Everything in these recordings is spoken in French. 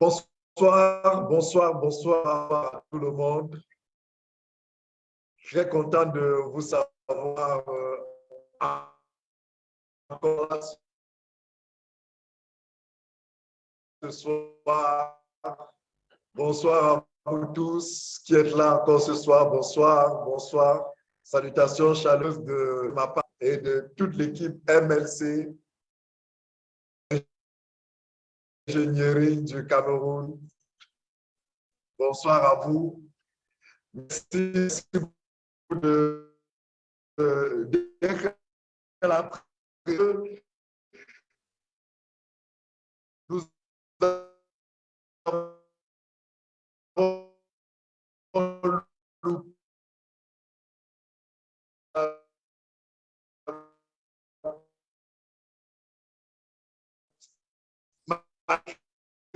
Bonsoir, bonsoir, bonsoir à tout le monde. Très content de vous savoir euh, encore ce soir. Bonsoir à vous tous qui êtes là encore ce soir. Bonsoir, bonsoir. Salutations chaleureuses de ma part et de toute l'équipe MLC du Cameroun. Bonsoir à vous. Merci de, la nous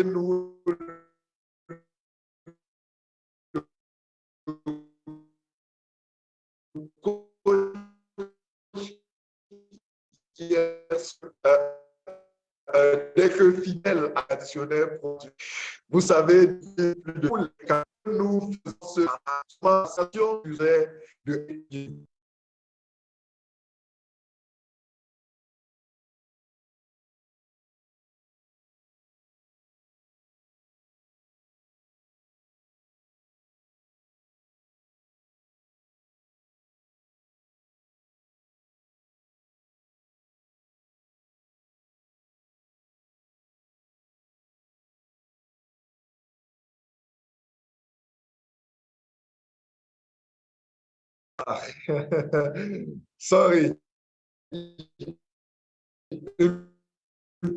nous dès que fidèle additionnel vous savez, de quand nous faisons ce de Sorry. Une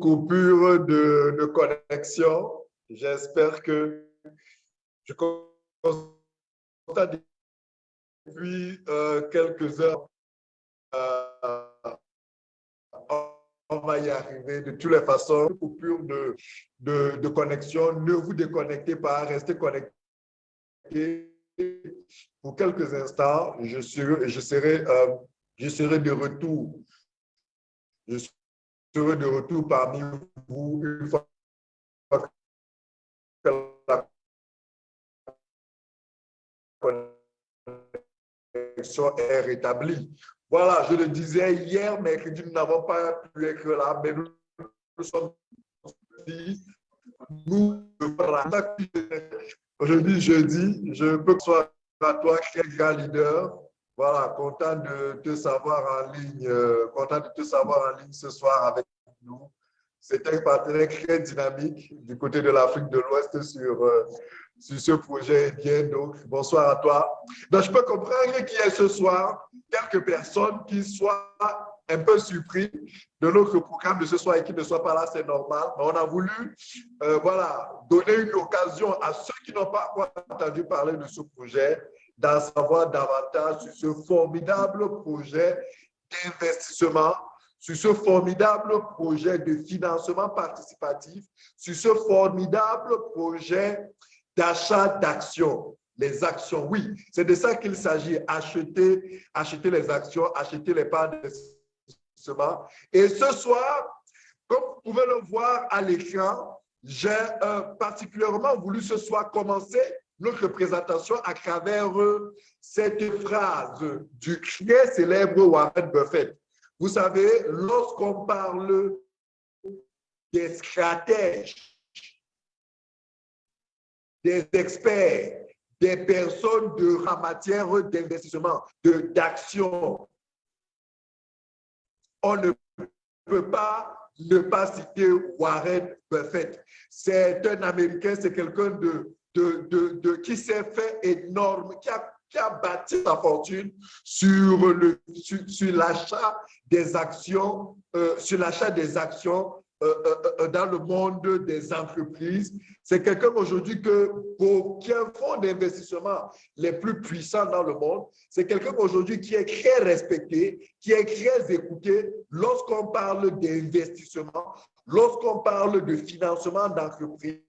coupure de, connexion. J'espère que je constate depuis euh, quelques heures euh, on va y arriver de toutes les façons. Coupure de, de, de connexion, ne vous déconnectez pas, restez connectés pour quelques instants. Euh, je serai de retour. Je serai de retour parmi vous une fois que la connexion est rétablie. Voilà, je le disais hier, mercredi, nous n'avons pas pu être là, mais nous, sommes. Nous, aujourd'hui, jeudi, je peux que soit à toi, quel grand leader. Voilà, content de te savoir en ligne, euh, content de te savoir en ligne ce soir avec nous. C'est un partenaire très dynamique du côté de l'Afrique de l'Ouest sur, euh, sur ce projet bien. Donc, bonsoir à toi. Donc, je peux comprendre qu'il y ait ce soir quelques personnes qui soient un peu surpris de notre programme de ce soir et qui ne soient pas là, c'est normal. Mais on a voulu euh, voilà, donner une occasion à ceux qui n'ont pas entendu parler de ce projet d'en savoir davantage sur ce formidable projet d'investissement, sur ce formidable projet de financement participatif, sur ce formidable projet d'achat d'actions. Les actions, oui, c'est de ça qu'il s'agit, acheter, acheter les actions, acheter les parts Et ce soir, comme vous pouvez le voir à l'écran, j'ai euh, particulièrement voulu ce soir commencer notre présentation à travers cette phrase du très célèbre Warren Buffett. Vous savez, lorsqu'on parle des stratèges des experts, des personnes de, en matière d'investissement, d'action. On ne peut pas ne pas citer Warren Buffett. C'est un Américain, c'est quelqu'un qui s'est fait énorme, qui a, qui a bâti sa fortune sur l'achat sur, des actions, sur l'achat des actions euh, dans le monde des entreprises. C'est quelqu'un aujourd'hui que, pour, qui a un fonds d'investissement les plus puissants dans le monde. C'est quelqu'un aujourd'hui qui est très respecté, qui est très écouté lorsqu'on parle d'investissement, lorsqu'on parle de financement d'entreprise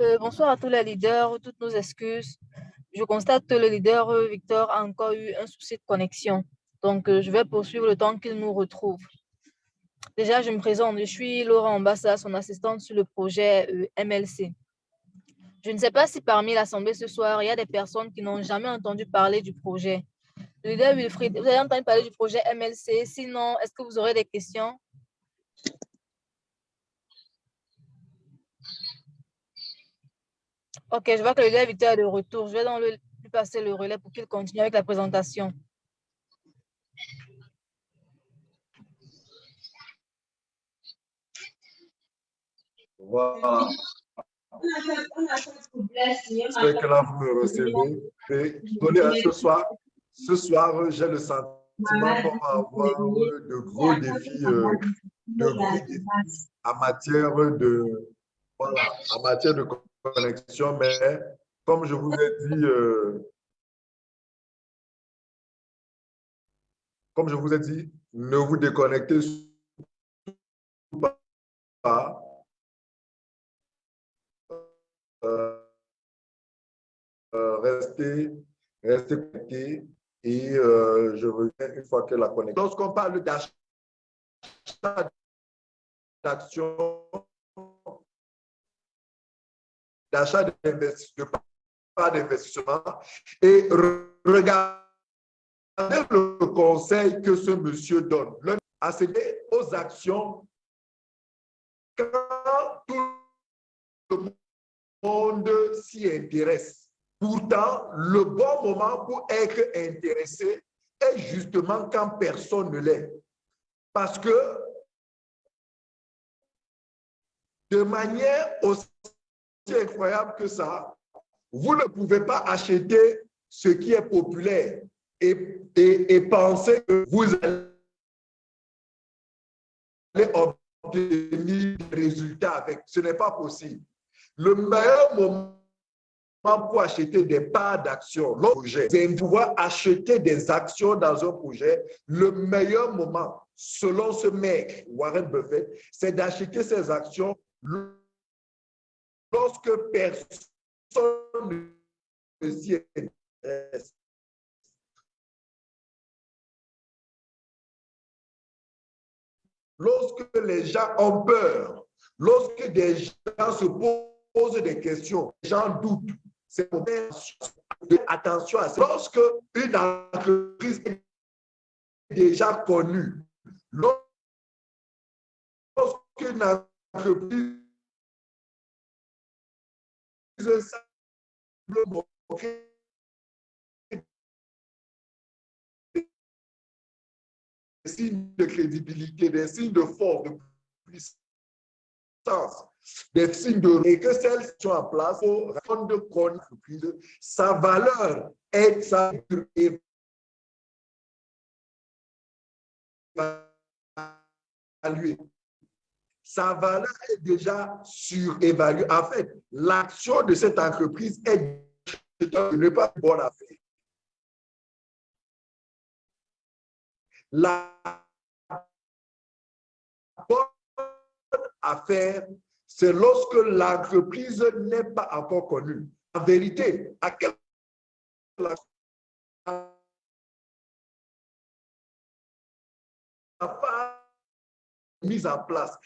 Euh, bonsoir à tous les leaders, toutes nos excuses. Je constate que le leader euh, Victor a encore eu un souci de connexion. Donc, euh, je vais poursuivre le temps qu'il nous retrouve. Déjà, je me présente. Je suis Laura Ambassa, son assistante sur le projet MLC. Je ne sais pas si parmi l'Assemblée ce soir, il y a des personnes qui n'ont jamais entendu parler du projet. Le leader Wilfried, vous avez entendu parler du projet MLC. Sinon, est-ce que vous aurez des questions? Ok, je vois que le leader est de retour. Je vais lui passer le relais pour qu'il continue avec la présentation. Voilà. C'est que là, vous me recevez. Et ce soir, ce soir, j'ai le sentiment qu'on va avoir de gros défis, euh, en matière de, voilà, en matière de connexion, mais comme je vous ai dit, euh, comme je vous ai dit, ne vous déconnectez pas. euh, rester, rester connecté et euh, je reviens une fois que la connexion. Lorsqu'on parle d'achat d'actions, d'achat d'investissement, d'investissement et regardez le conseil que ce monsieur donne. À céder aux actions quand tout le monde s'y intéresse. Pourtant, le bon moment pour être intéressé est justement quand personne ne l'est. Parce que de manière aussi incroyable que ça, vous ne pouvez pas acheter ce qui est populaire et, et, penser que vous allez obtenir des résultats avec. Ce n'est pas possible. Le meilleur moment pour acheter des parts d'actions, projet, c'est pouvoir acheter des actions dans un projet. Le meilleur moment, selon ce mec, Warren Buffett, c'est d'acheter ces actions lorsque personne ne s'y intéresse. Lorsque les gens ont peur, lorsque des gens se posent des questions, les gens doutent, c'est attention à ça. Lorsque une entreprise est déjà connue, lorsqu'une entreprise des signes de crédibilité, des signes de force, de puissance, des signes de et que celles sont en place pour rendre compte sa valeur est sa. Sa valeur est déjà surévaluée. En fait, l'action de cette entreprise est ne pas bonne affaire. La bonne affaire, c'est lorsque l'entreprise n'est pas encore connue. En vérité, à quel mise en place?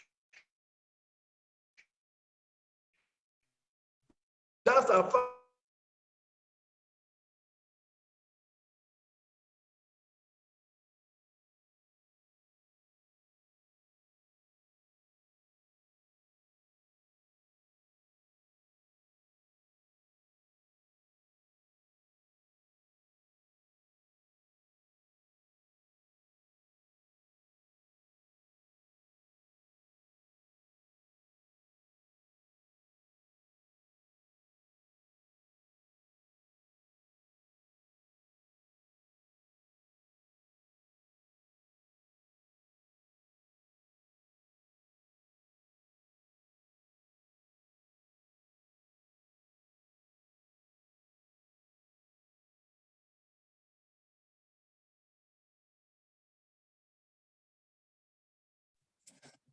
Dans sa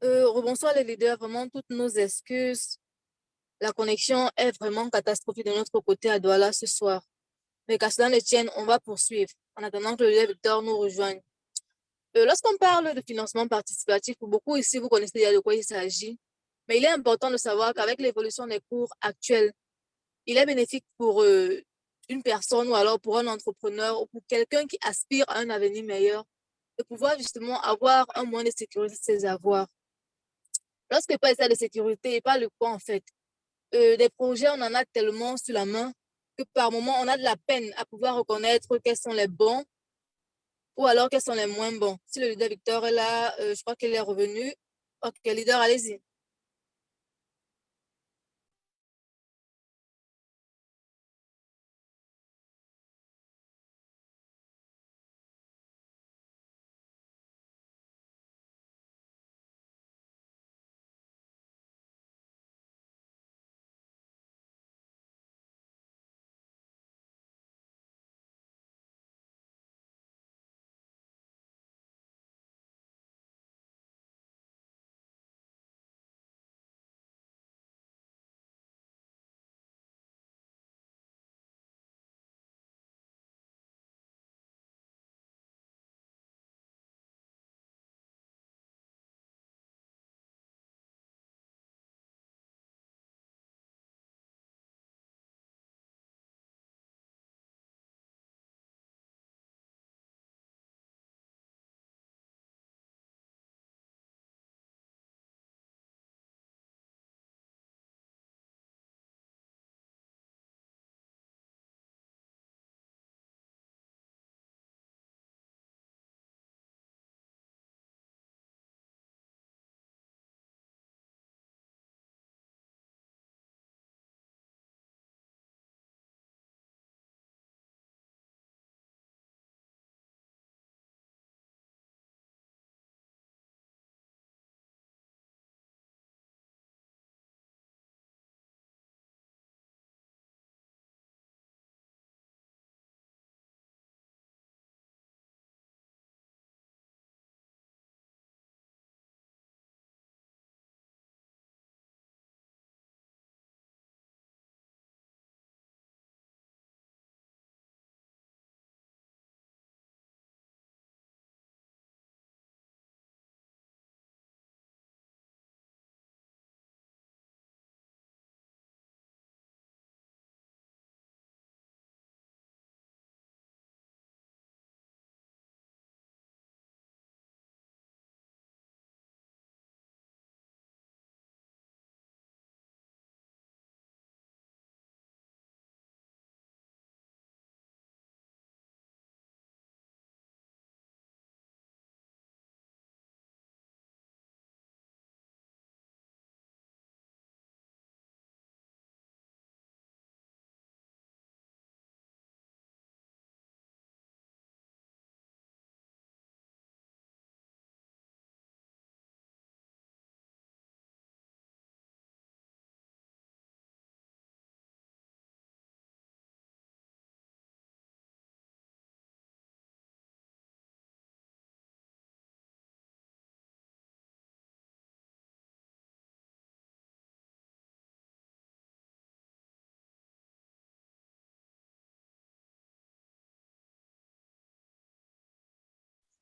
Euh, rebonsoir les leaders, vraiment toutes nos excuses. La connexion est vraiment catastrophique de notre côté à Douala ce soir. Mais qu'à cela ne tienne, on va poursuivre en attendant que le leader Victor nous rejoigne. Euh, Lorsqu'on parle de financement participatif, pour beaucoup ici, vous connaissez déjà de quoi il s'agit. Mais il est important de savoir qu'avec l'évolution des cours actuels, il est bénéfique pour euh, une personne ou alors pour un entrepreneur ou pour quelqu'un qui aspire à un avenir meilleur de pouvoir justement avoir un moyen de sécuriser ses avoirs. Lorsque ça de sécurité et pas le quoi en fait, euh, des projets, on en a tellement sur la main que par moment, on a de la peine à pouvoir reconnaître quels sont les bons ou alors quels sont les moins bons. Si le leader Victor est là, euh, je crois qu'il est revenu. Ok, leader, allez-y.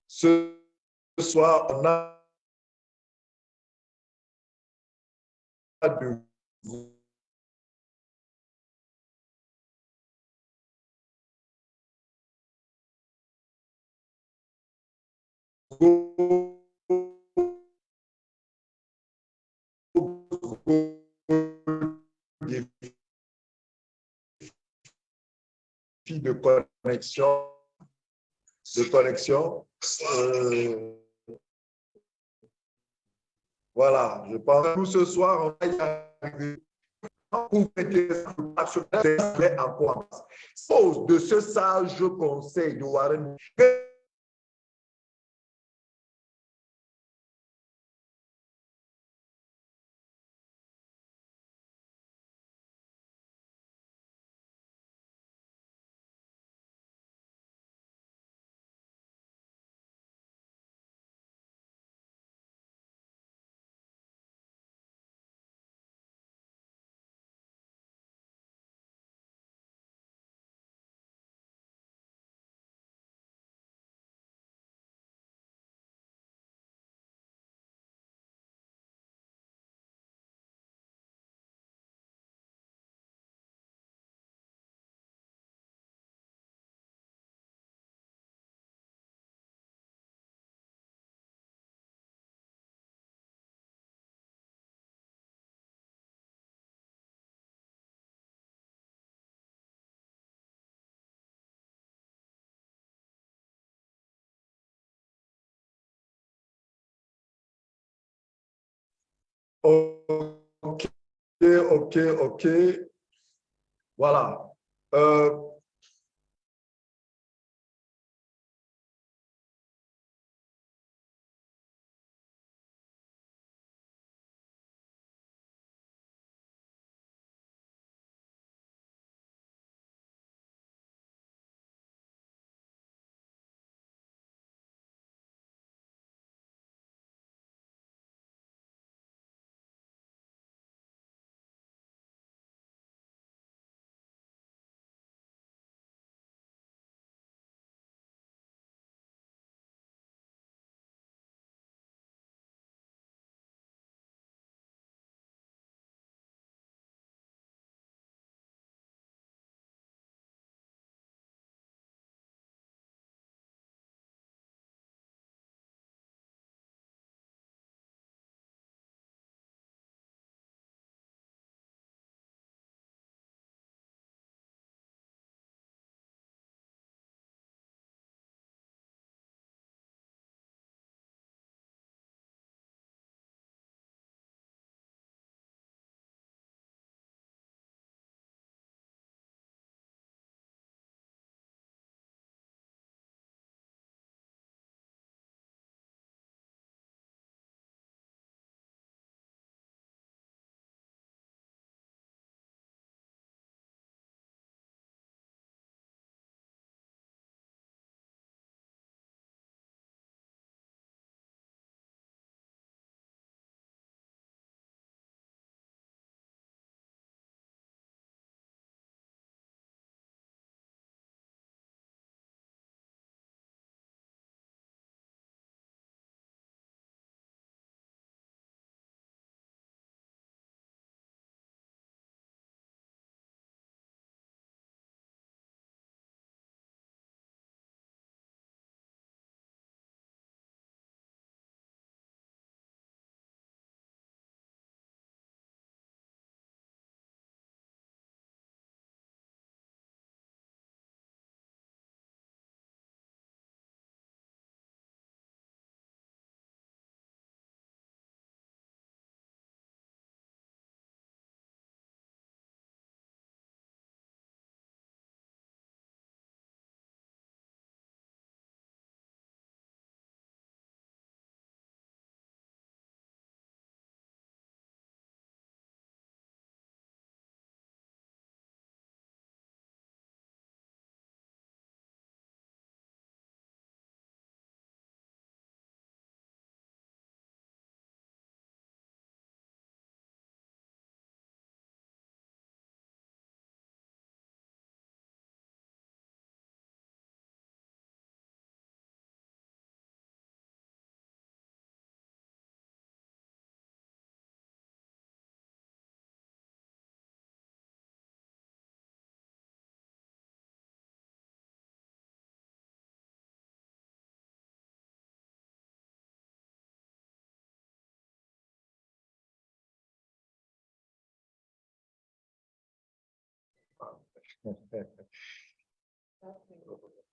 Ce soir, on a de de connexion, de connexion. Euh, voilà, je pense que ce soir, on va y arriver. De ce sage conseil de Warren, Ok, ok, ok. Voilà. Euh,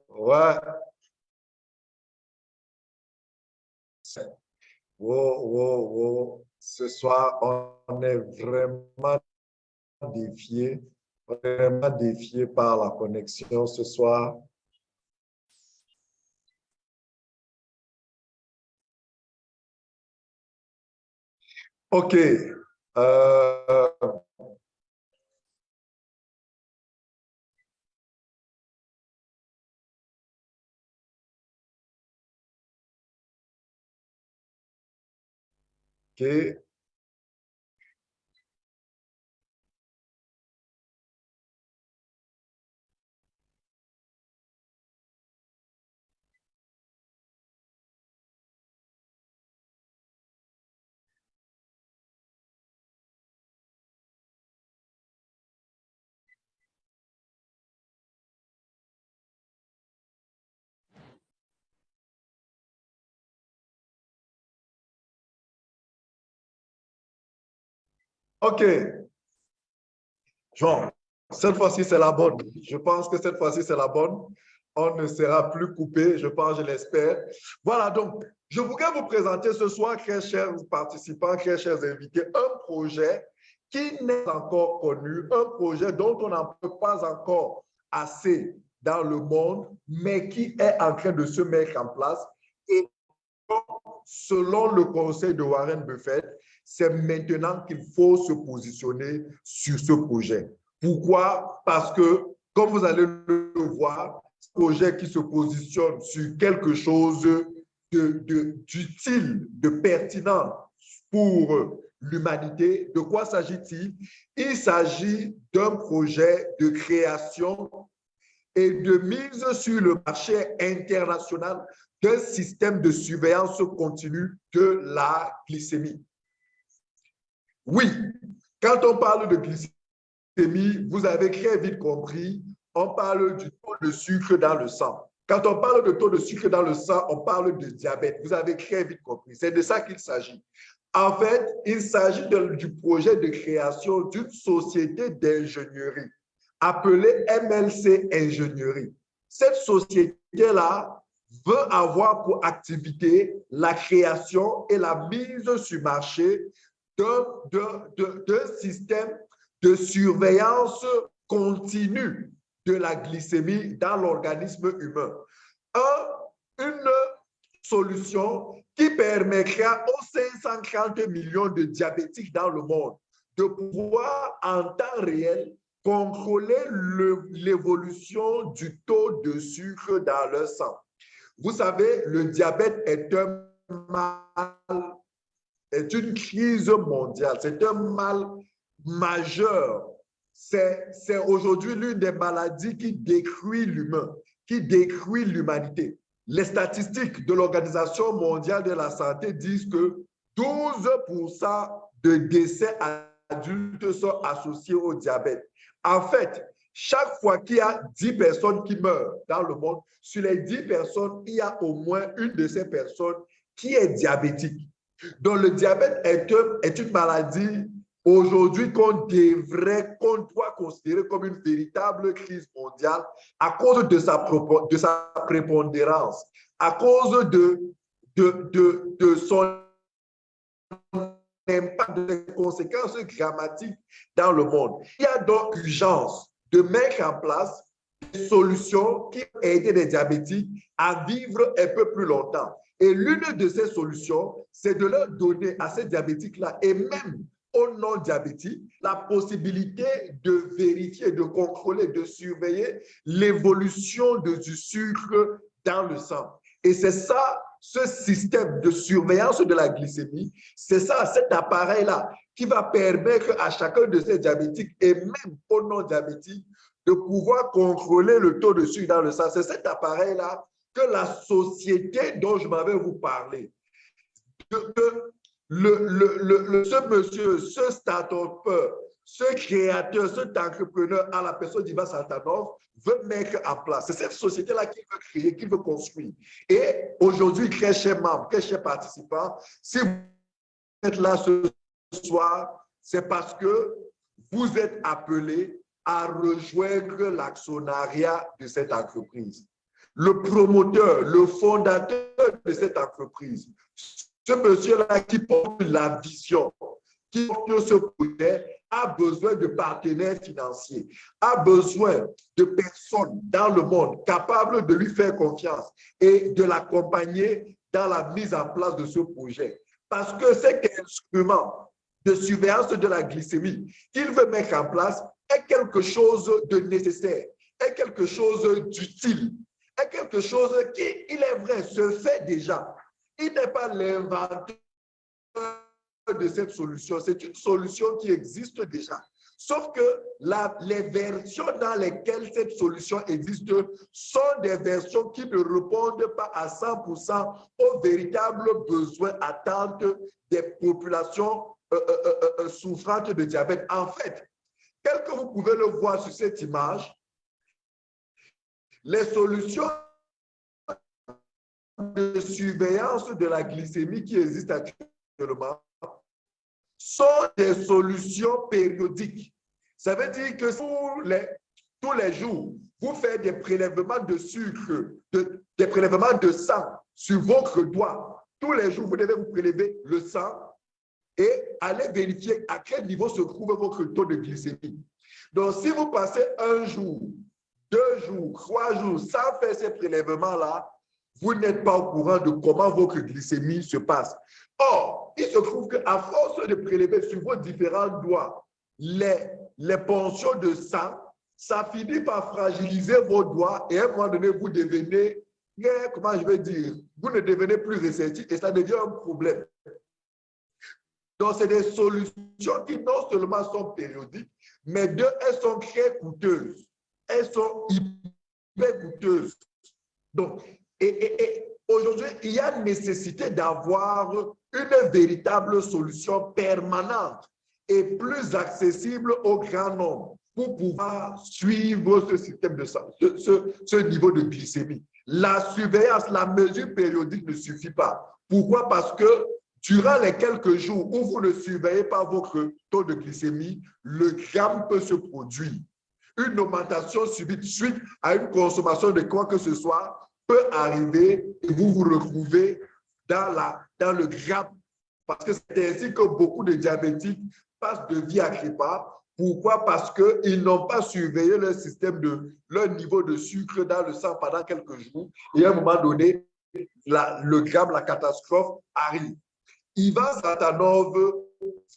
Ouais. Wow, wow, wow. Ce soir, on est vraiment défié, vraiment défié par la connexion ce soir. OK. Euh, OK. OK. Jean, cette fois-ci, c'est la bonne. Je pense que cette fois-ci, c'est la bonne. On ne sera plus coupé, je pense, je l'espère. Voilà, donc, je voudrais vous présenter ce soir, très chers participants, très chers invités, un projet qui n'est encore connu, un projet dont on n'en peut pas encore assez dans le monde, mais qui est en train de se mettre en place. Et selon le conseil de Warren Buffett, c'est maintenant qu'il faut se positionner sur ce projet. Pourquoi? Parce que, comme vous allez le voir, ce projet qui se positionne sur quelque chose d'utile, de, de pertinent pour l'humanité, de quoi s'agit-il? Il, s'agit d'un projet de création et de mise sur le marché international d'un système de surveillance continue de la glycémie. Oui, quand on parle de glycémie, vous avez très vite compris, on parle du taux de sucre dans le sang. Quand on parle de taux de sucre dans le sang, on parle de diabète. Vous avez très vite compris. C'est de ça qu'il s'agit. En fait, il s'agit du projet de création d'une société d'ingénierie appelée MLC Ingénierie. Cette société-là veut avoir pour activité la création et la mise sur marché d'un système de surveillance continue de la glycémie dans l'organisme humain. une solution qui permettra aux 530 millions de diabétiques dans le monde de pouvoir en temps réel contrôler l'évolution du taux de sucre dans leur sang. Vous savez, le diabète est un mal est une crise mondiale, c'est un mal majeur. C'est aujourd'hui l'une des maladies qui détruit l'humain, qui détruit l'humanité. Les statistiques de l'Organisation mondiale de la santé disent que 12% de décès adultes sont associés au diabète. En fait, chaque fois qu'il y a 10 personnes qui meurent dans le monde, sur les 10 personnes, il y a au moins une de ces personnes qui est diabétique. Donc, le diabète est, une maladie aujourd'hui qu'on devrait, qu'on doit considérer comme une véritable crise mondiale à cause de sa, de sa prépondérance, à cause de, de, de, de son impact, des conséquences dramatiques dans le monde. Il y a donc urgence de mettre en place des solutions qui aident les diabétiques à vivre un peu plus longtemps. Et l'une de ces solutions, c'est de leur donner à ces diabétiques-là et même aux non-diabétiques la possibilité de vérifier, de contrôler, de surveiller l'évolution du sucre dans le sang. Et c'est ça, ce système de surveillance de la glycémie, c'est ça, cet appareil-là qui va permettre à chacun de ces diabétiques et même aux non-diabétiques de pouvoir contrôler le taux de sucre dans le sang. C'est cet appareil-là que la société dont je m'avais vous parlé, que, ce monsieur, ce start-up, ce créateur, cet entrepreneur à la personne d'Ivan Santanov veut mettre en place. C'est cette société-là qu'il veut créer, qu'il veut construire. Et aujourd'hui, très chers membres, très chers participants, si vous êtes là ce soir, c'est parce que vous êtes appelés à rejoindre l'actionnariat de cette entreprise. Le promoteur, le fondateur de cette entreprise, ce monsieur-là qui porte la vision, qui porte ce projet, a besoin de partenaires financiers, a besoin de personnes dans le monde capables de lui faire confiance et de l'accompagner dans la mise en place de ce projet. Parce que cet instrument de surveillance de la glycémie qu'il veut mettre en place est quelque chose de nécessaire, est quelque chose d'utile, est quelque chose qui, il est vrai, se fait déjà. Il n'est pas l'inventeur de cette solution, c'est une solution qui existe déjà. Sauf que les versions dans lesquelles cette solution existe sont des versions qui ne répondent pas à 100% aux véritables besoins, attentes des populations euh, euh, euh, souffrantes de diabète. En fait, tel que vous pouvez le voir sur cette image, les solutions de surveillance de la glycémie qui existent actuellement sont des solutions périodiques. Ça veut dire que tous les, tous les jours, vous faites des prélèvements de sucre, des prélèvements de sang sur votre doigt. Tous les jours, vous devez vous prélever le sang et aller vérifier à quel niveau se trouve votre taux de glycémie. Donc, si vous passez un jour, deux jours, trois jours sans faire ces prélèvements-là, vous n'êtes pas au courant de comment votre glycémie se passe. Or, il se trouve qu'à force de prélever sur vos différents doigts les, les de sang, ça finit par fragiliser vos doigts et à un moment donné, vous devenez, comment je vais dire, vous ne devenez plus réceptif et ça devient un problème. Donc, c'est des solutions qui non seulement sont périodiques, mais deux, elles sont très coûteuses. Elles sont hyper coûteuses. Donc, et, aujourd'hui, il y a nécessité d'avoir une véritable solution permanente et plus accessible au grand nombre pour pouvoir suivre ce système de ce niveau de glycémie. La surveillance, la mesure périodique ne suffit pas. Pourquoi? Parce que durant les quelques jours où vous ne surveillez pas votre taux de glycémie, le gramme peut se produire. Une augmentation subite suite à une consommation de quoi que ce soit peut arriver et vous vous retrouvez dans, la, dans le grappe. Parce que c'est ainsi que beaucoup de diabétiques passent de vie à crépa. Pourquoi? Parce qu'ils n'ont pas surveillé leur système de leur niveau de sucre dans le sang pendant quelques jours. Et à un moment donné, le gramme, la catastrophe arrive. Ivan Satanov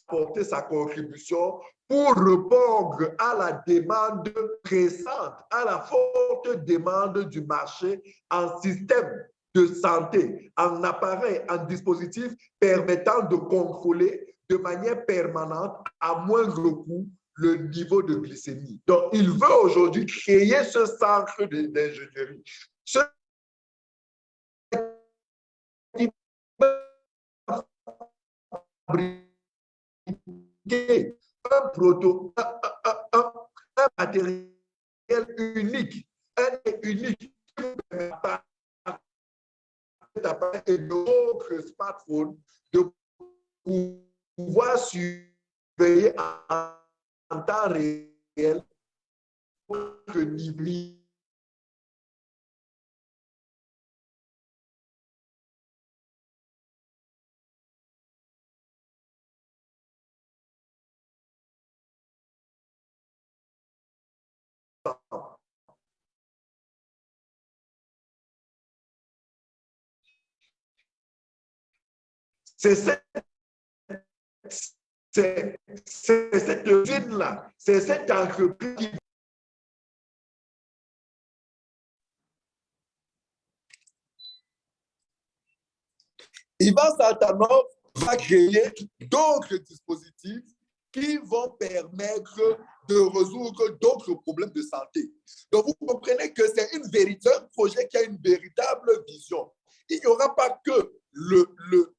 porter sa contribution pour répondre à la demande pressante, à la forte demande du marché en système de santé, en appareil, en dispositif permettant de contrôler de manière permanente, à moindre coût, le niveau de glycémie. Donc, il veut aujourd'hui créer ce centre d'ingénierie. Ce un proto, un, matériel unique, un unique. Et d'autres smartphones de pouvoir surveiller en, temps réel votre niveau C'est cette, cette ville-là, c'est cette entreprise qui Ivan Saltanov va créer d'autres dispositifs qui vont permettre de résoudre d'autres problèmes de santé. Donc, vous comprenez que c'est une véritable, un projet qui a une véritable vision. Il n'y aura pas que le, le,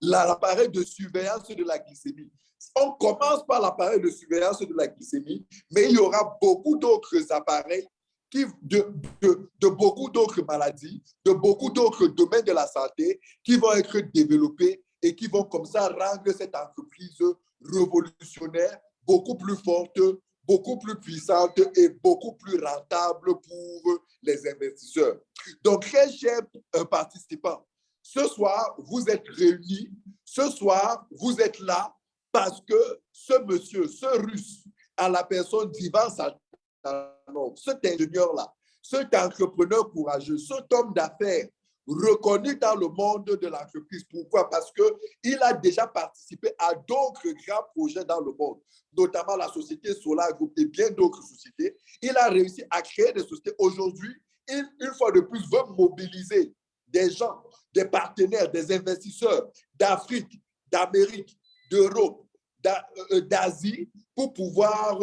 l'appareil de surveillance de la glycémie. On commence par l'appareil de surveillance de la glycémie, mais il y aura beaucoup d'autres appareils de, de, beaucoup d'autres maladies, de beaucoup d'autres domaines de la santé qui vont être développés et qui vont comme ça rendre cette entreprise révolutionnaire, beaucoup plus forte, beaucoup plus puissante et beaucoup plus rentable pour les investisseurs. Donc, très chers participants, ce soir, vous êtes réunis. Ce soir, vous êtes là parce que ce monsieur, ce russe, à la personne d'Ivan Saltanov, cet ingénieur-là, cet entrepreneur courageux, cet homme d'affaires reconnu dans le monde de l'entreprise. Pourquoi? Parce qu'il a déjà participé à d'autres grands projets dans le monde, notamment la société Solar Group et bien d'autres sociétés. Il a réussi à créer des sociétés. Aujourd'hui, il, une fois de plus, veut mobiliser des gens, des partenaires, des investisseurs d'Afrique, d'Amérique, d'Europe, euh, euh, d'Asie pour pouvoir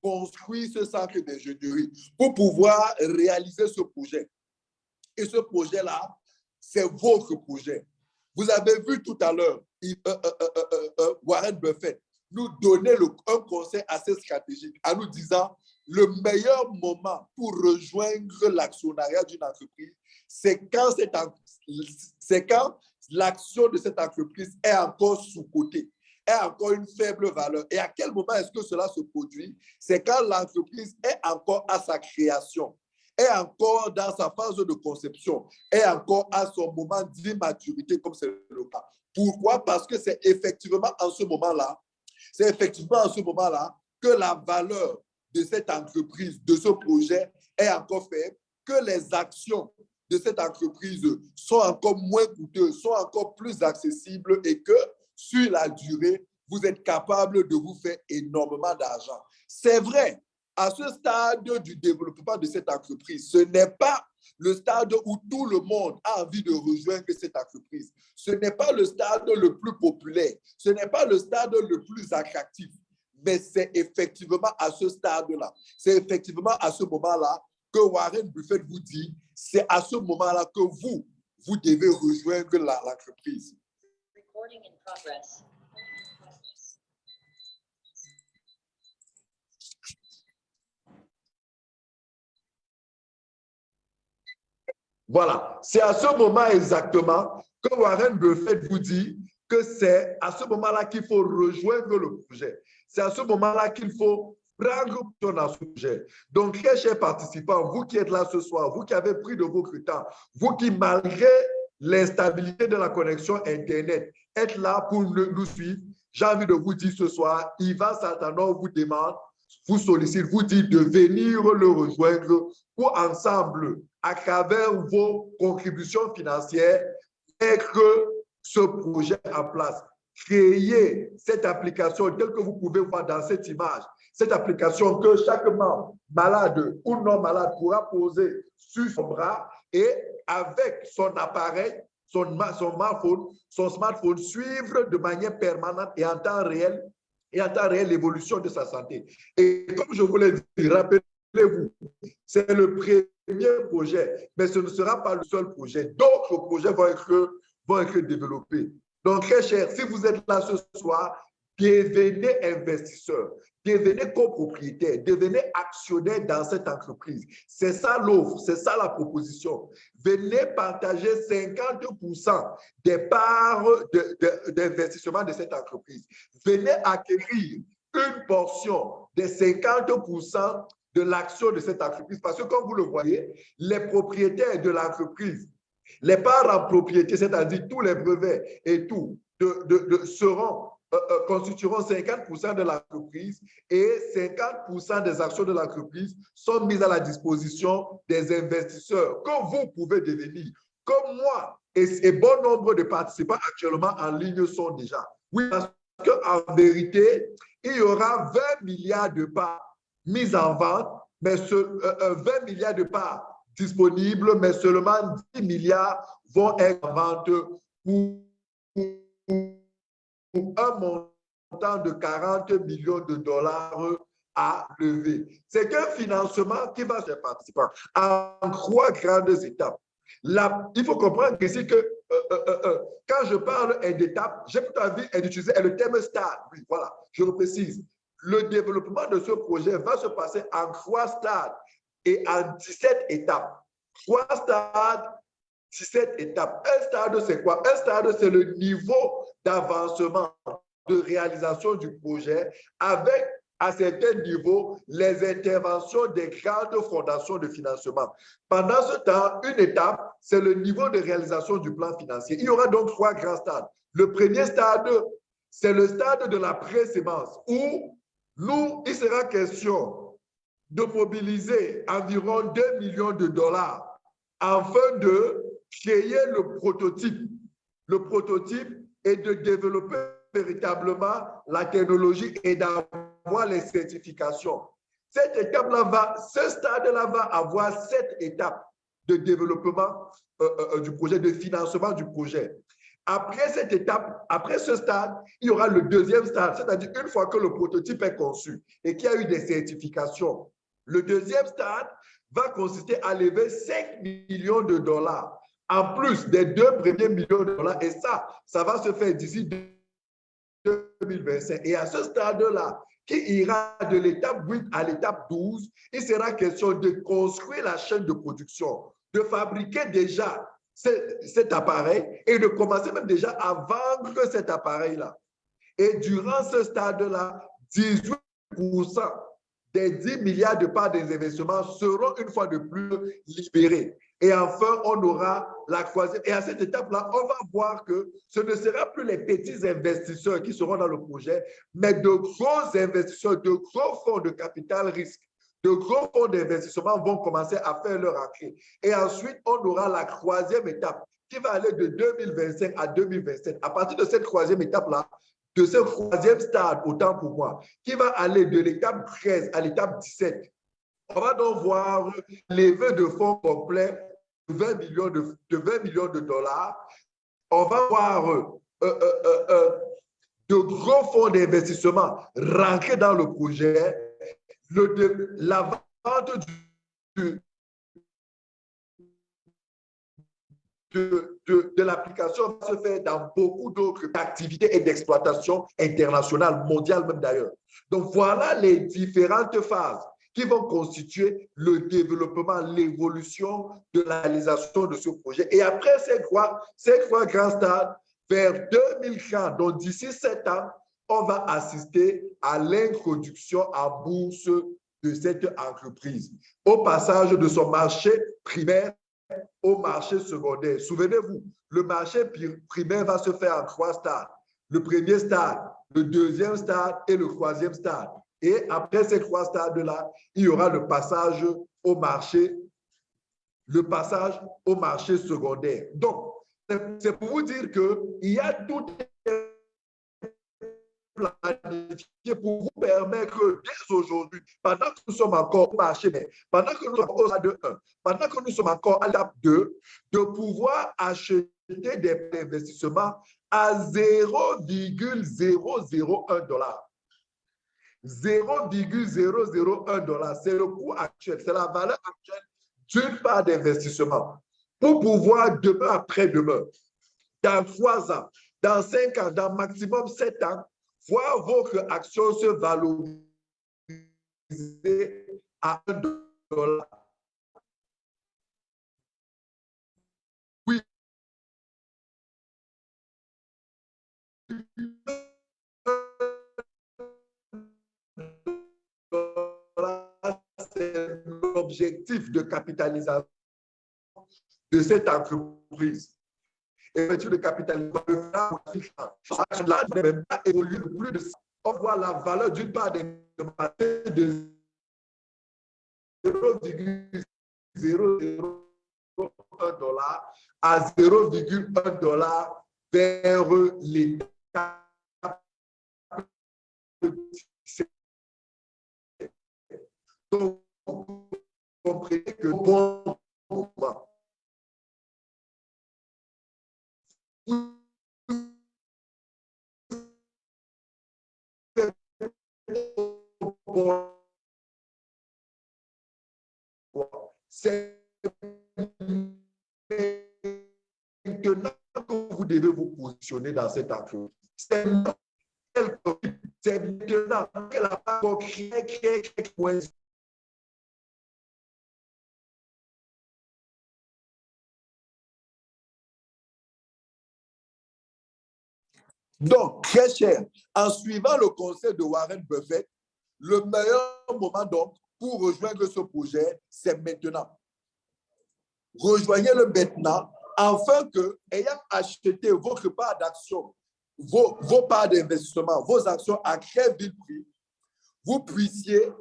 construire ce centre d'ingénierie, pour pouvoir réaliser ce projet. Et ce projet-là, c'est votre projet. Vous avez vu tout à l'heure euh, Warren Buffett nous donner le, un conseil assez stratégique en nous disant le meilleur moment pour rejoindre l'actionnariat d'une entreprise, c'est quand, quand l'action de cette entreprise est encore sous-cotée, est encore une faible valeur. Et à quel moment est-ce que cela se produit? C'est quand l'entreprise est encore à sa création, est encore dans sa phase de conception, est encore à son moment d'immaturité, comme c'est le cas. Pourquoi? Parce que c'est effectivement en ce moment-là, c'est effectivement en ce moment-là que la valeur de cette entreprise, de ce projet est encore faible, que les actions de cette entreprise sont encore moins coûteuses, sont encore plus accessibles et que sur la durée, vous êtes capable de vous faire énormément d'argent. C'est vrai, à ce stade du développement de cette entreprise, ce n'est pas le stade où tout le monde a envie de rejoindre cette entreprise. Ce n'est pas le stade le plus populaire. Ce n'est pas le stade le plus attractif mais c'est effectivement à ce stade-là, c'est effectivement à ce moment-là que Warren Buffett vous dit, c'est à ce moment-là que vous, vous devez rejoindre l'entreprise. Voilà, c'est à ce moment exactement que Warren Buffett vous dit que c'est à ce moment-là qu'il faut rejoindre le projet. C'est à ce moment-là qu'il faut prendre ton sujet. Donc, très chers participants, vous qui êtes là ce soir, vous qui avez pris de vos temps, vous qui, malgré l'instabilité de la connexion Internet, êtes là pour nous suivre, j'ai envie de vous dire ce soir, Ivan Satanov vous demande, vous sollicite, vous dit de venir le rejoindre pour ensemble, à travers vos contributions financières, mettre ce projet en place créer cette application telle que vous pouvez voir dans cette image, cette application que chaque membre, malade ou non malade, pourra poser sur son bras et avec son appareil, son, smartphone, son smartphone, suivre de manière permanente et en temps réel et en temps réel l'évolution de sa santé. Et comme je vous l'ai dit, rappelez-vous, c'est le premier projet, mais ce ne sera pas le seul projet. D'autres projets vont être, vont être développés. Donc, très cher, si vous êtes là ce soir, devenez investisseur, devenez copropriétaire, devenez actionnaire dans cette entreprise. C'est ça l'offre, c'est ça la proposition. Venez partager 50% des parts d'investissement de, cette entreprise. Venez acquérir une portion des 50% de l'action de cette entreprise. Parce que comme vous le voyez, les propriétaires de l'entreprise les parts en propriété, c'est-à-dire tous les brevets et tout, seront, euh, euh, constitueront 50% de l'entreprise et 50% des actions de l'entreprise sont mises à la disposition des investisseurs que vous pouvez devenir. Comme moi et, bon nombre de participants actuellement en ligne sont déjà. Oui, parce qu'en vérité, il y aura 20 milliards de parts mises en vente, mais ce, 20 euh, milliards de parts disponibles, mais seulement 10 milliards vont être en vente pour, un montant de 40 millions de dollars à lever. C'est qu'un financement qui va se participer en trois grandes étapes. il faut comprendre ici que euh, euh, euh, quand je parle d'étapes, j'ai plutôt envie d'utiliser le terme stade. Oui, voilà, je le précise. Le développement de ce projet va se passer en trois stades et en 17 étapes. Trois stades, 17 étapes. Un stade, c'est quoi? Un stade, c'est le niveau d'avancement, de réalisation du projet avec à certains niveaux les interventions des grandes fondations de financement. Pendant ce temps, une étape, c'est le niveau de réalisation du plan financier. Il y aura donc trois grands stades. Le premier stade, c'est le stade de la présémence où nous, il sera question de mobiliser environ 2 millions de dollars afin de créer le prototype. Le prototype est de développer véritablement la technologie et d'avoir les certifications. Cette étape-là va, ce stade-là va avoir sept étapes de développement euh, euh, euh, du projet, de financement du projet. Après cette étape, après ce stade, il y aura le deuxième stade, c'est-à-dire une fois que le prototype est conçu et qu'il y a eu des certifications, le deuxième stade va consister à lever 5 millions de dollars en plus des deux premiers millions de dollars. Et ça, ça va se faire d'ici 2025. Et à ce stade-là, qui ira de l'étape 8 à l'étape 12, il sera question de construire la chaîne de production, de fabriquer déjà cet appareil et de commencer même déjà à vendre cet appareil-là. Et durant ce stade-là, 18 des 10 milliards de parts des investissements seront une fois de plus libérés. Et enfin, on aura la croisée. Et à cette étape-là, on va voir que ce ne sera plus les petits investisseurs qui seront dans le projet, mais de gros investisseurs, de gros fonds de capital risque, de gros fonds d'investissement vont commencer à faire leur entrée. Et ensuite, on aura la troisième étape qui va aller de 2025 à 2027. À partir de cette troisième étape-là, de ce troisième stade, autant pour moi, qui va aller de l'étape 13 à l'étape 17, on va donc voir l'éveil de fonds complet 20 millions de, de 20 millions de dollars, on va voir euh, euh, euh, de gros fonds d'investissement rentrer dans le projet, la vente du, de, de, de l'application va se faire dans beaucoup d'autres activités et d'exploitation internationales, mondiales même d'ailleurs. Donc voilà les différentes phases qui vont constituer le développement, l'évolution de la réalisation de ce projet. Et après ces trois, ces trois grands stades, vers 2040, donc d'ici sept ans, on va assister à l'introduction en bourse de cette entreprise, au passage de son marché primaire au marché secondaire. Souvenez-vous, le marché primaire va se faire en trois stades. Le premier stade, le deuxième stade et le troisième stade. Et après ces trois stades-là, il y aura le passage au marché, le passage au marché secondaire. Donc, c'est pour vous dire qu'il y a tout pour vous permettre dès aujourd'hui, pendant que nous sommes encore au marché, mais pendant que nous sommes au stade 1, pendant que nous sommes encore à l'étape 2, de pouvoir acheter des investissements à 0,001 dollar. 0,001 dollar. C'est le coût actuel, c'est la valeur actuelle d'une part d'investissement. Pour pouvoir demain après-demain, dans trois ans, dans cinq ans, dans maximum sept ans, voir votre action se valoriser à un dollar. Oui l'objectif de capitalisation de cette entreprise. Et de capitalisation, là, ne même pas évoluer de plus de ça. On voit la valeur d'une part de 0,001 dollar à 0,1 dollar vers l'État. Donc, vous comprenez que bon c'est maintenant que vous devez vous positionner dans cette entreprise. C'est maintenant qu'elle a pas créé, créé, créé, Donc, très cher, en suivant le conseil de Warren Buffett, Le meilleur moment pour rejoindre ce projet, c'est maintenant. Rejoignez-le maintenant afin que, ayant acheté votre part d'action, vos, vos parts d'investissement, vos actions à très vite prix, vous puissiez,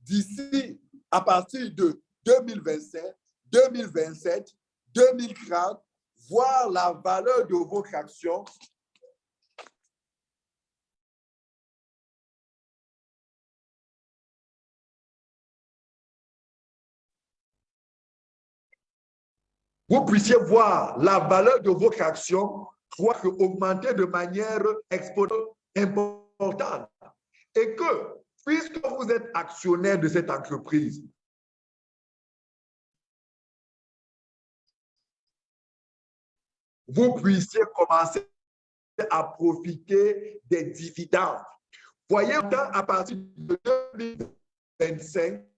d'ici à partir de 2025, 2027, 2030, voir la valeur de votre action vous puissiez voir la valeur de votre action augmenter de manière importante. Et que, puisque vous êtes actionnaire de cette entreprise, vous puissiez commencer à profiter des dividendes. Voyez, à partir de 2025,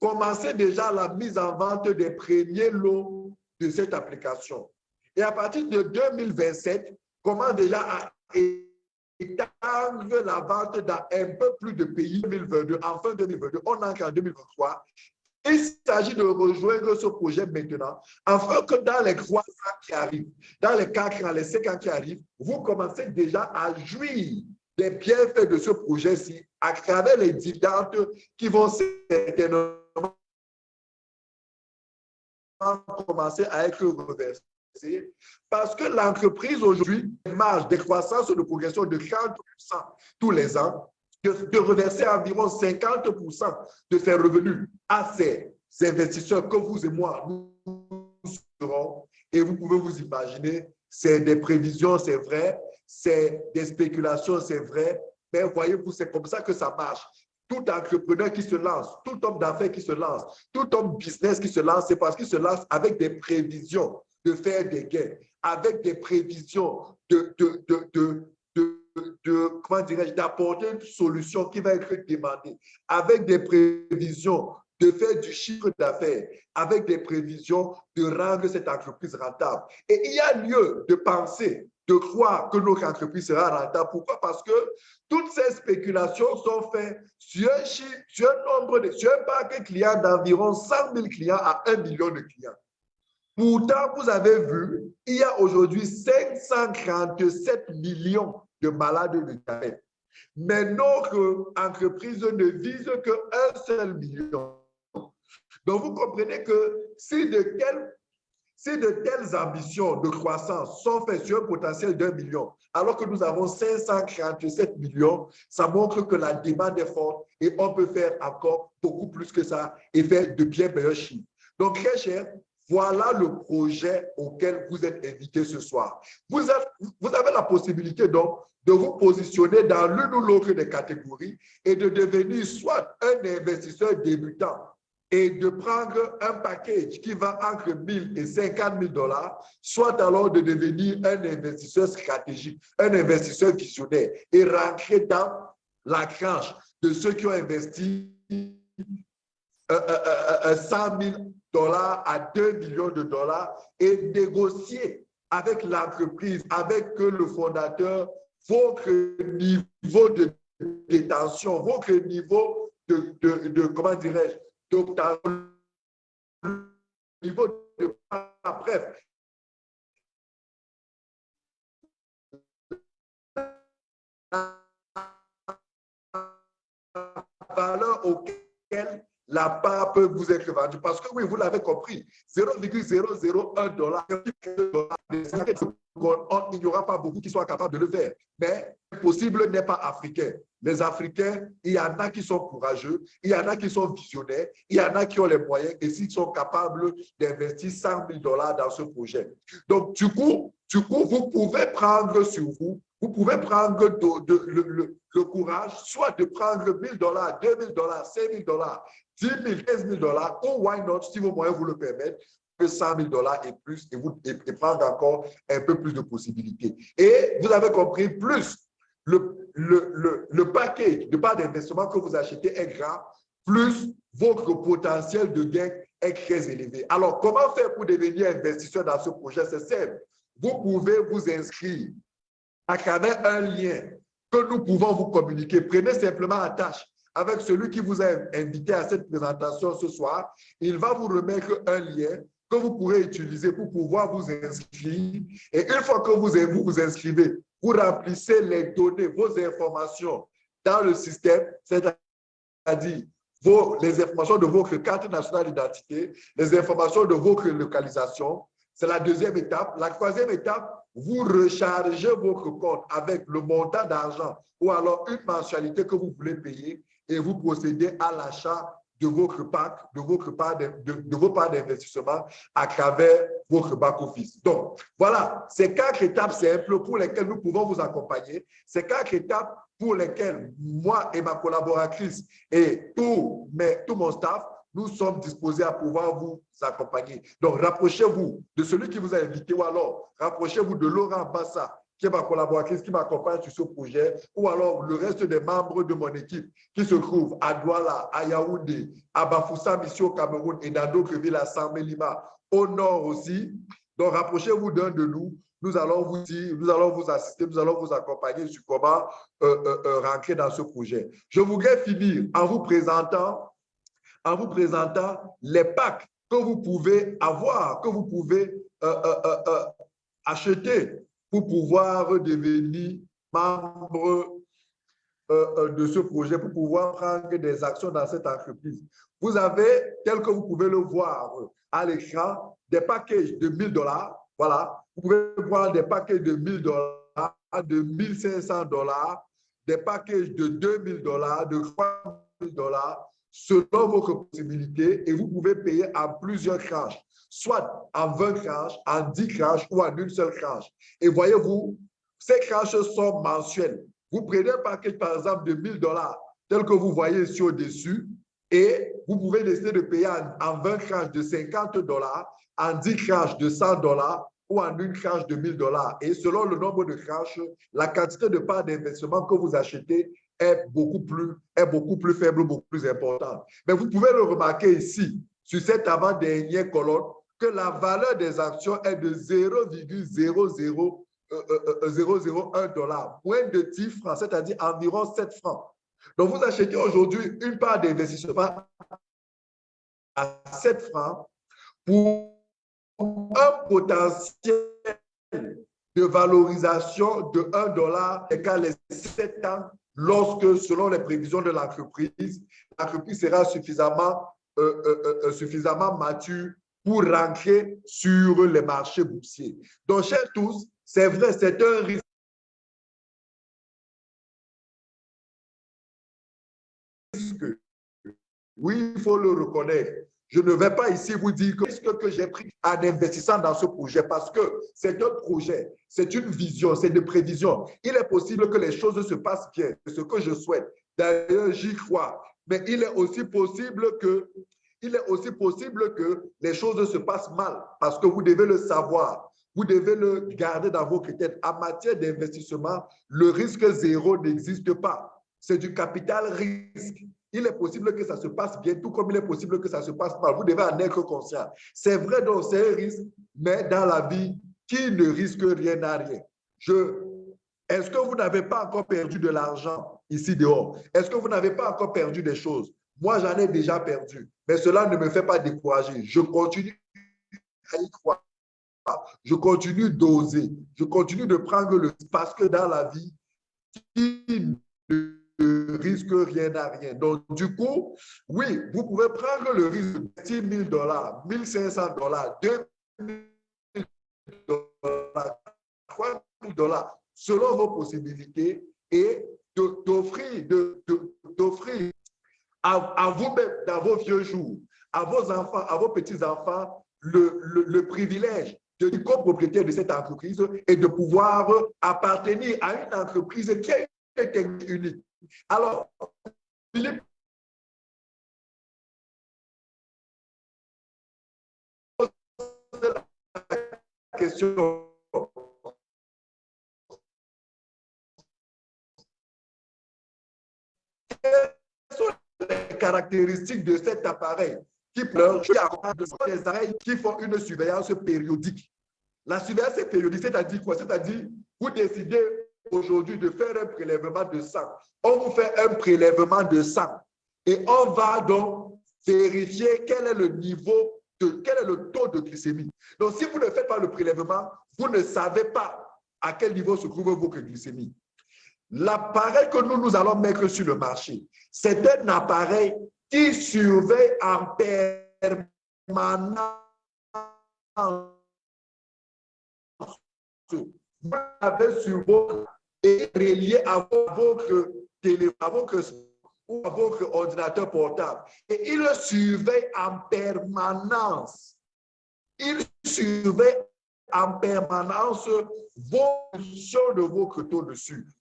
commencez déjà la mise en vente des premiers lots de cette application. Et à partir de 2027, commence déjà à étendre la vente dans un peu plus de pays 2022, en fin 2022, on entre en 2023. Il s'agit de rejoindre ce projet maintenant, afin que dans les trois ans qui arrivent, dans les quatre ans, les cinq ans qui arrivent, vous commencez déjà à jouir des bienfaits de ce projet-ci à travers les dividendes qui vont certainement commencer à être reversés parce que l'entreprise aujourd'hui marge de croissance de progression de 40% tous les ans, de, reverser environ 50% de ses revenus à ces investisseurs que vous et moi, nous serons. Et vous pouvez vous imaginer, c'est des prévisions, c'est vrai, c'est des spéculations, c'est vrai, mais voyez-vous, c'est comme ça que ça marche tout entrepreneur qui se lance, tout homme d'affaires qui se lance, tout homme business qui se lance, c'est parce qu'il se lance avec des prévisions de faire des gains, avec des prévisions de, de, de, de comment d'apporter une solution qui va être demandée, avec des prévisions de faire du chiffre d'affaires, avec des prévisions de rendre cette entreprise rentable. Et il y a lieu de penser de croire que notre entreprise sera rentable. Pourquoi? Parce que toutes ces spéculations sont faites sur un, sur un nombre de, sur un parc client d'environ 100 000 clients à 1 million de clients. Pourtant, vous avez vu, il y a aujourd'hui 537 millions de malades de diabète. Mais notre entreprise ne vise qu'un seul million. Donc, vous comprenez que si de quel si de telles ambitions de croissance sont faites sur un potentiel d'un million, alors que nous avons 547 millions, ça montre que la demande est forte et on peut faire encore beaucoup plus que ça et faire de bien meilleurs chiffres. Donc, très cher, voilà le projet auquel vous êtes invité ce soir. Vous vous avez la possibilité donc de vous positionner dans l'une ou l'autre des catégories et de devenir soit un investisseur débutant et de prendre un package qui va entre 1000 et 50 000 dollars, soit alors de devenir un investisseur stratégique, un investisseur visionnaire et rentrer dans la tranche de ceux qui ont investi 100 000 dollars à 2 millions de dollars et négocier avec l'entreprise, avec le fondateur, votre niveau de détention, votre niveau de comment dirais-je, donc, le niveau de valeur auquel la part peut vous être vendue. Parce que oui, vous l'avez compris, 0,001 dollar, il n'y aura pas beaucoup qui soient capables de le faire. Mais le possible n'est pas africain. Les Africains, il y en a qui sont courageux, il y en a qui sont visionnaires, il y en a qui ont les moyens et s'ils sont capables d'investir 100 000 dollars dans ce projet. Donc, du coup, du coup, vous pouvez prendre sur vous, vous pouvez prendre le, courage, soit de prendre 1000 dollars, 2000 dollars, 5000 dollars, 10 000, 15 000 dollars, ou why not, si vos moyens vous le permettent, 100 000 dollars et plus, et, vous, et, prendre encore un peu plus de possibilités. Et vous avez compris, plus le, le, le, le paquet de part d'investissement que vous achetez est grand, plus votre potentiel de gain est très élevé. Alors, comment faire pour devenir investisseur dans ce projet? C'est simple. Vous pouvez vous inscrire à travers un lien que nous pouvons vous communiquer. Prenez simplement la tâche avec celui qui vous a invité à cette présentation ce soir. Il va vous remettre un lien que vous pourrez utiliser pour pouvoir vous inscrire. Et une fois que vous vous, vous inscrivez, vous remplissez les données, vos informations dans le système, c'est-à-dire les informations de votre carte nationale d'identité, les informations de votre localisation. C'est la deuxième étape. La troisième étape, vous rechargez votre compte avec le montant d'argent ou alors une mensualité que vous voulez payer et vous procédez à l'achat de votre part de, de, vos parts d'investissement à travers votre back-office. Donc, voilà, ces quatre étapes simples pour lesquelles nous pouvons vous accompagner. Ces quatre étapes pour lesquelles moi et ma collaboratrice et tout, tout mon staff, nous sommes disposés à pouvoir vous accompagner. Donc, rapprochez-vous de celui qui vous a invité ou alors rapprochez-vous de Laurent Bassa, qui est ma collaboratrice, qui m'accompagne sur ce projet, ou alors le reste des membres de mon équipe qui se trouvent à Douala, à Yaoundé, à Bafoussa, Mission au Cameroun et dans d'autres villes, à San Lima, au nord aussi. Donc, rapprochez-vous d'un de nous. Nous allons vous dire, nous allons vous assister, nous allons vous accompagner sur comment euh, euh, euh, rentrer dans ce projet. Je voudrais finir en vous présentant, en vous présentant les packs que vous pouvez avoir, que vous pouvez acheter pour pouvoir devenir membre euh, euh, de ce projet, pour pouvoir prendre des actions dans cette entreprise. Vous avez, tel que vous pouvez le voir à l'écran, des packages de 1000 dollars. Voilà, vous pouvez voir des packages de 1000 dollars, de 1500 dollars, des packages de 2000 dollars, de 3000 dollars, selon votre possibilité, et vous pouvez payer en plusieurs tranches soit en 20 tranches, en 10 tranches ou en une seule tranche. Et voyez-vous, ces tranches sont mensuelles. Vous prenez un paquet, par exemple, de 1000 dollars, tel que vous voyez ici au-dessus, et vous pouvez décider de payer en, 20 tranches de 50 dollars, en 10 tranches de 100 dollars ou en une tranche de 1000 dollars. Et selon le nombre de tranches, la quantité de parts d'investissement que vous achetez est beaucoup plus, est beaucoup plus faible, beaucoup plus importante. Mais vous pouvez le remarquer ici, sur cette avant-dernière colonne, que la valeur des actions est de 0,00001 euh, euh, euh, dollar, moins de 10 francs, c'est-à-dire environ 7 francs. Donc, vous achetez aujourd'hui une part d'investissement à 7 francs pour un potentiel de valorisation de 1 dollar égale les 7 ans lorsque, selon les prévisions de l'entreprise, l'entreprise sera suffisamment, suffisamment mature pour rentrer sur les marchés boursiers. Donc, chers tous, c'est vrai, c'est un risque. Oui, il faut le reconnaître. Je ne vais pas ici vous dire que ce que j'ai pris en investissant dans ce projet parce que c'est un projet, c'est une vision, c'est une prévision. Il est possible que les choses se passent bien, c'est ce que je souhaite. D'ailleurs, j'y crois. Mais il est aussi possible que il est aussi possible que les choses se passent mal parce que vous devez le savoir. Vous devez le garder dans vos critères. En matière d'investissement, le risque zéro n'existe pas. C'est du capital risque. Il est possible que ça se passe bien, tout comme il est possible que ça se passe mal. Vous devez en être conscient. C'est vrai, donc c'est un risque, mais dans la vie, qui ne risque rien n'a rien? Est-ce que vous n'avez pas encore perdu de l'argent ici dehors? Est-ce que vous n'avez pas encore perdu des choses? Moi, j'en ai déjà perdu, mais cela ne me fait pas décourager. Je continue à y croire. Je continue d'oser. Je continue de prendre le parce que dans la vie, qui ne risque rien à rien. Donc, du coup, oui, vous pouvez prendre le risque de 6 000 dollars, 1 500 dollars, 2 000 dollars, 3 000 dollars, selon vos possibilités et d'offrir à, vous-même dans vos vieux jours, à vos enfants, à vos petits-enfants, le, privilège de copropriétaire de cette entreprise et de pouvoir appartenir à une entreprise qui est unique. Alors, Philippe la question les caractéristiques de cet appareil qui pleure, des appareils qui font une surveillance périodique. La surveillance périodique, c'est-à-dire quoi? C'est-à-dire, vous décidez aujourd'hui de faire un prélèvement de sang. On vous fait un prélèvement de sang et on va donc vérifier quel est le niveau, de, quel est le taux de glycémie. Donc, si vous ne faites pas le prélèvement, vous ne savez pas à quel niveau se trouve votre glycémie. L'appareil que nous, nous allons mettre sur le marché, c'est un appareil qui surveille en permanence. Vous l'avez sur votre et relié à votre téléphone, à votre ou à votre ordinateur portable. Et il surveille en permanence. Il surveille en permanence vos de votre taux de sucre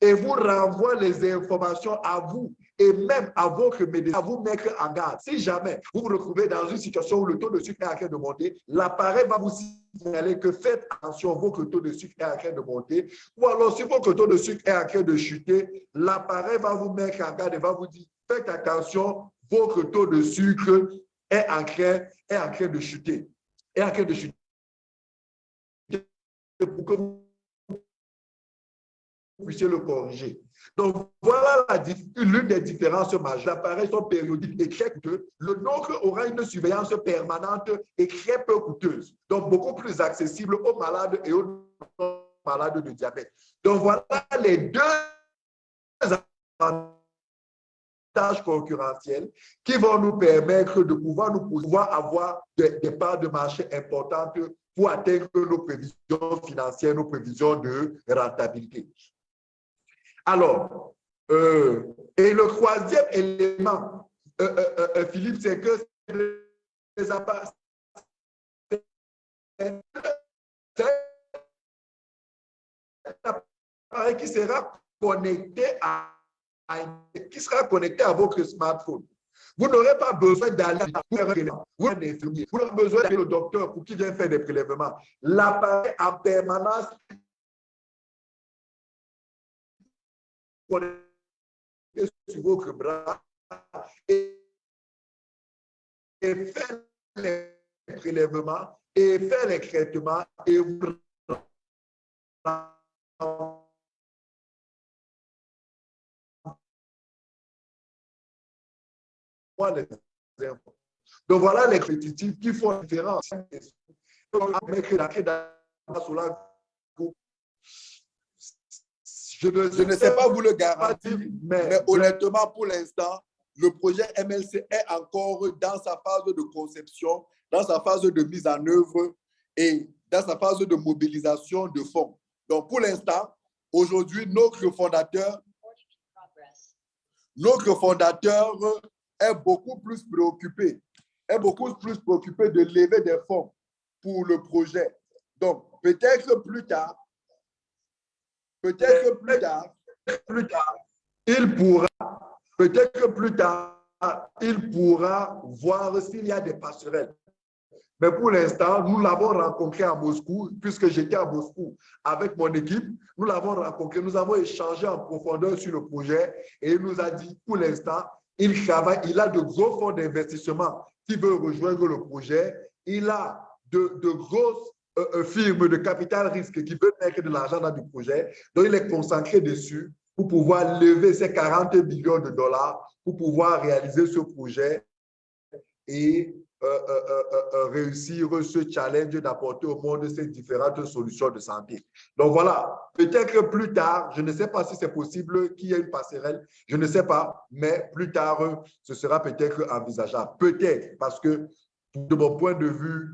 et vous renvoie les informations à vous et même à votre médecin, à vous mettre en garde. Si jamais vous vous retrouvez dans une situation où le taux de sucre est en train de monter, l'appareil va vous signaler que faites attention, votre taux de sucre est en train de monter. Ou alors, si votre taux de sucre est en train de chuter, l'appareil va vous mettre en garde et va vous dire, faites attention, votre taux de sucre est en train, est en train de chuter. En train de chuter. Pour puissiez le corriger. Donc, voilà l'une des différences majeures. Sont périodiques et très coûteux. Le nôtre aura une surveillance permanente et très peu coûteuse, donc beaucoup plus accessible aux malades et aux malades de diabète. Donc, voilà les deux avantages concurrentiels qui vont nous permettre de pouvoir, nous pouvoir avoir des parts de marché importantes pour atteindre nos prévisions financières, nos prévisions de rentabilité. Alors, euh, et le troisième élément, euh, euh, Philippe, c'est que les appareils qui sera connecté à, qui sera connecté à votre smartphone. Vous n'aurez pas besoin d'aller vous n'aurez besoin d'aller au docteur pour qu'il vienne faire des prélèvements. L'appareil en permanence sur votre bras et, faire les prélèvements et faire les traitements et vous donc voilà les critiques qui font la différence. Je ne, sais pas vous le garantir, mais, honnêtement, pour l'instant, le projet MLC est encore dans sa phase de conception, dans sa phase de mise en œuvre et dans sa phase de mobilisation de fonds. Donc, pour l'instant, aujourd'hui, notre fondateur, notre fondateur est beaucoup plus préoccupé, est beaucoup plus préoccupé de lever des fonds pour le projet. Donc, peut-être plus tard, Peut-être que plus tard, plus tard, il pourra, peut-être que plus tard, il pourra voir s'il y a des passerelles. Mais pour l'instant, nous l'avons rencontré à Moscou, puisque j'étais à Moscou avec mon équipe. Nous l'avons rencontré, nous avons échangé en profondeur sur le projet et il nous a dit, pour l'instant, il travaille, il a de gros fonds d'investissement qui veulent rejoindre le projet. Il a de, de grosses firme de capital risque qui veut mettre de l'argent dans du projet. Donc, il est concentré dessus pour pouvoir lever ces 40 millions de dollars pour pouvoir réaliser ce projet et euh, réussir ce challenge d'apporter au monde ces différentes solutions de santé. Donc voilà, peut-être plus tard, je ne sais pas si c'est possible qu'il y ait une passerelle, je ne sais pas, mais plus tard, ce sera peut-être envisageable. Peut-être, parce que de mon point de vue,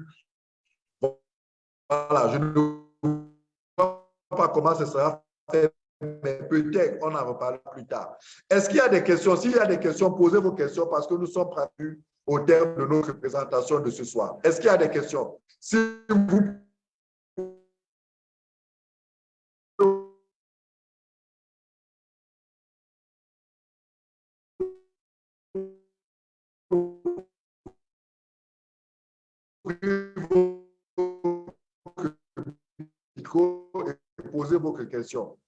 voilà, je ne vois pas comment ce sera fait, mais peut-être on en reparlera plus tard. Est-ce qu'il y a des questions? S'il y a des questions, posez vos questions parce que nous sommes prévus au terme de notre présentation de ce soir. Est-ce qu'il y a des questions? Si vous questions.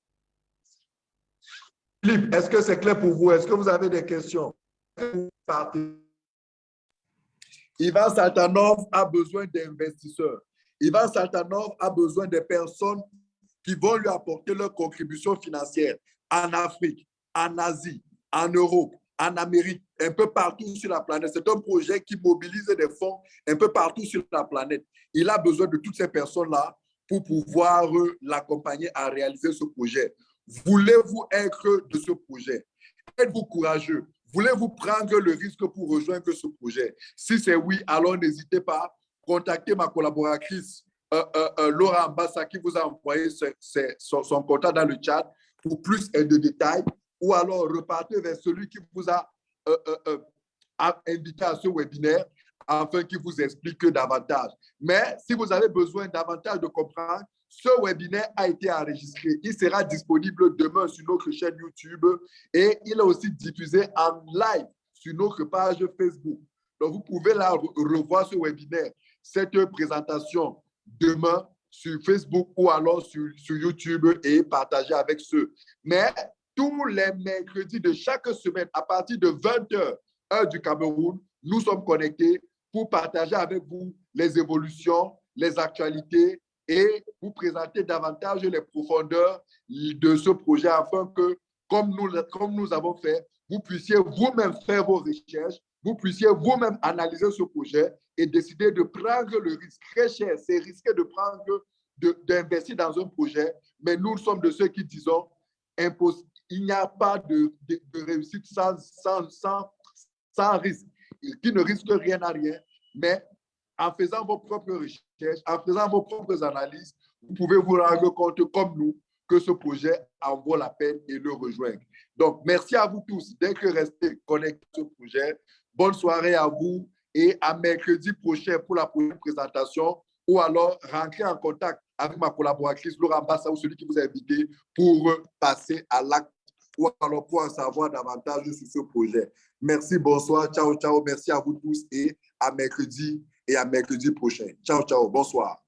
Philippe, est-ce que c'est clair pour vous? Est-ce que vous avez des questions? Ivan Saltanov a besoin d'investisseurs. Ivan Saltanov a besoin de personnes qui vont lui apporter leur contribution financière en Afrique, en Asie, en Europe, en Amérique, un peu partout sur la planète. C'est un projet qui mobilise des fonds un peu partout sur la planète. Il a besoin de toutes ces personnes-là pour pouvoir l'accompagner à réaliser ce projet. Voulez-vous être de ce projet? Êtes-vous courageux? Voulez-vous prendre le risque pour rejoindre ce projet? Si c'est oui, alors n'hésitez pas. Contactez ma collaboratrice euh, euh, euh, Laura Ambassa qui vous a envoyé son, contact dans le chat pour plus de détails ou alors repartez vers celui qui vous a invité à ce webinaire afin qu'il vous explique davantage. Mais si vous avez besoin davantage de comprendre, ce webinaire a été enregistré. Il sera disponible demain sur notre chaîne YouTube et il est aussi diffusé en live sur notre page Facebook. Donc, vous pouvez là revoir ce webinaire, cette présentation demain sur Facebook ou alors sur, sur YouTube et partager avec ceux. Mais tous les mercredis de chaque semaine, à partir de 20h, heure du Cameroun, nous sommes connectés pour partager avec vous les évolutions, les actualités et vous présenter davantage les profondeurs de ce projet afin que, comme nous, comme nous avons fait, vous puissiez vous-même faire vos recherches, vous puissiez vous-même analyser ce projet et décider de prendre le risque très cher. C'est risqué de prendre, d'investir dans un projet, mais nous sommes de ceux qui disons, il n'y a pas de, de, réussite sans, sans, sans risque, qui ne risque rien à rien, mais en faisant vos propres recherches, en faisant vos propres analyses, vous pouvez vous rendre compte, comme nous, que ce projet en vaut la peine et le rejoindre. Donc, merci à vous tous d'être restés connectés à ce projet. Bonne soirée à vous et à mercredi prochain pour la prochaine présentation ou alors rentrer en contact avec ma collaboratrice Laura Bassa ou celui qui vous a invité pour passer à l'acte ou alors pour en savoir davantage sur ce projet. Merci, bonsoir, ciao, ciao. Merci à vous tous et à mercredi et à mercredi prochain. Ciao, ciao, bonsoir.